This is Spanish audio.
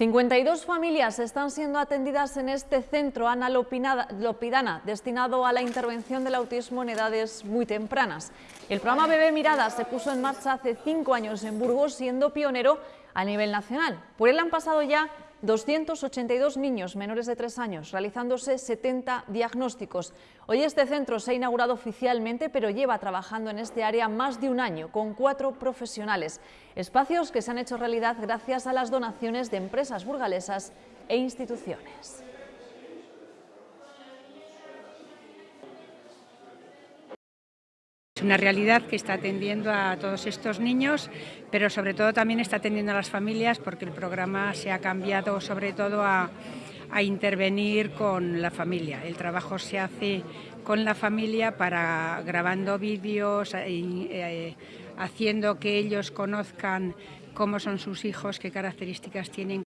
52 familias están siendo atendidas en este centro Ana Lopidana, destinado a la intervención del autismo en edades muy tempranas. El programa Bebé Mirada se puso en marcha hace cinco años en Burgos, siendo pionero a nivel nacional. Por él han pasado ya 282 niños menores de 3 años, realizándose 70 diagnósticos. Hoy este centro se ha inaugurado oficialmente, pero lleva trabajando en este área más de un año, con cuatro profesionales. Espacios que se han hecho realidad gracias a las donaciones de empresas burgalesas e instituciones. Una realidad que está atendiendo a todos estos niños, pero sobre todo también está atendiendo a las familias porque el programa se ha cambiado sobre todo a, intervenir con la familia. El trabajo se hace con la familia para grabando vídeos, y, eh, haciendo que ellos conozcan cómo son sus hijos, qué características tienen.